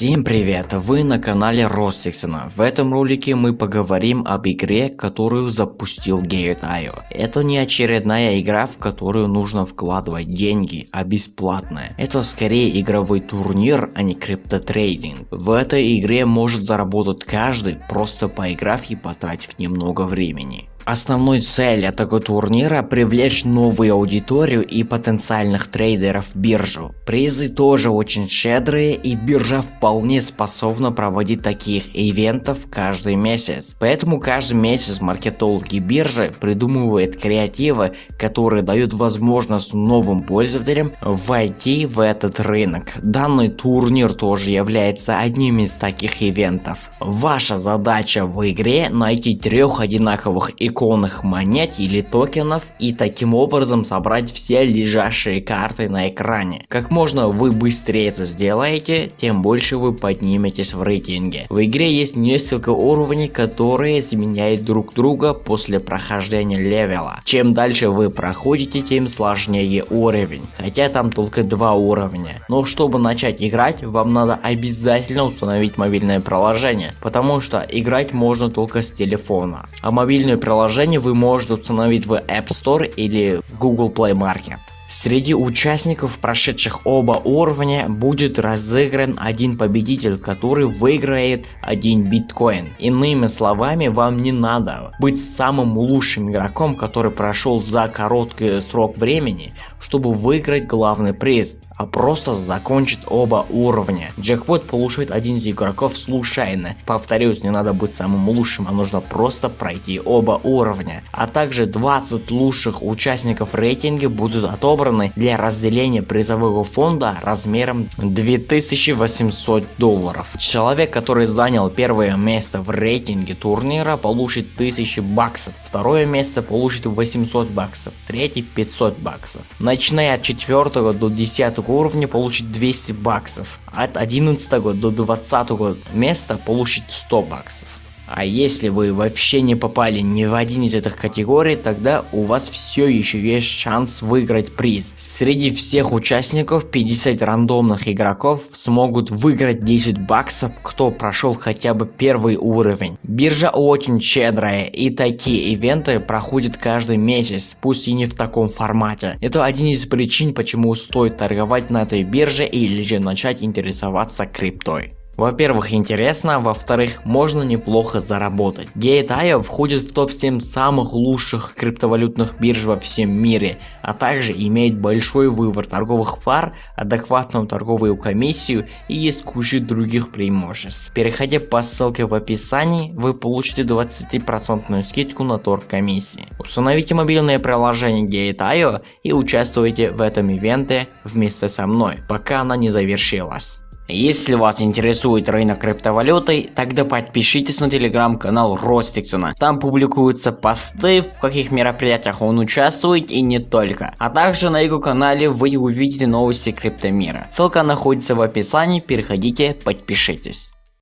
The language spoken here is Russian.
Всем привет! Вы на канале Ростиксона. В этом ролике мы поговорим об игре, которую запустил Gate.io. Это не очередная игра, в которую нужно вкладывать деньги, а бесплатная. Это скорее игровой турнир, а не криптотрейдинг. В этой игре может заработать каждый, просто поиграв и потратив немного времени. Основной цель этого турнира привлечь новую аудиторию и потенциальных трейдеров в биржу. Призы тоже очень щедрые и биржа вполне способна проводить таких ивентов каждый месяц. Поэтому каждый месяц маркетологи биржи придумывают креативы, которые дают возможность новым пользователям войти в этот рынок. Данный турнир тоже является одним из таких ивентов. Ваша задача в игре найти трех одинаковых икон иконных монет или токенов и таким образом собрать все лежащие карты на экране. Как можно вы быстрее это сделаете, тем больше вы подниметесь в рейтинге. В игре есть несколько уровней, которые заменяют друг друга после прохождения левела. Чем дальше вы проходите, тем сложнее уровень, хотя там только два уровня. Но чтобы начать играть, вам надо обязательно установить мобильное приложение, потому что играть можно только с телефона. А мобильное приложение приложение вы можете установить в App Store или Google Play Market. Среди участников, прошедших оба уровня, будет разыгран один победитель, который выиграет один биткоин. Иными словами, вам не надо быть самым лучшим игроком, который прошел за короткий срок времени, чтобы выиграть главный приз а просто закончит оба уровня. Джекпот получит один из игроков случайно. Повторюсь, не надо быть самым лучшим, а нужно просто пройти оба уровня. А также 20 лучших участников рейтинга будут отобраны для разделения призового фонда размером 2800 долларов. Человек, который занял первое место в рейтинге турнира, получит 1000 баксов, второе место получит 800 баксов, третий 500 баксов. Начиная от 4 до 10 уровня получит 200 баксов, от 11 до 20 места получит 100 баксов. А если вы вообще не попали ни в один из этих категорий, тогда у вас все еще есть шанс выиграть приз. Среди всех участников 50 рандомных игроков смогут выиграть 10 баксов, кто прошел хотя бы первый уровень. Биржа очень щедрая и такие ивенты проходят каждый месяц, пусть и не в таком формате. Это один из причин, почему стоит торговать на этой бирже или же начать интересоваться криптой. Во-первых, интересно, во-вторых, можно неплохо заработать. Gate.io входит в топ-7 самых лучших криптовалютных бирж во всем мире, а также имеет большой выбор торговых пар, адекватную торговую комиссию и есть куча других преимуществ. Переходя по ссылке в описании, вы получите 20% скидку на торг комиссии. Установите мобильное приложение Gate.io и участвуйте в этом ивенте вместе со мной, пока она не завершилась. Если вас интересует рынок криптовалюты, тогда подпишитесь на телеграм-канал Ростиксона. Там публикуются посты, в каких мероприятиях он участвует и не только. А также на его канале вы увидите новости криптомира. Ссылка находится в описании, переходите, подпишитесь.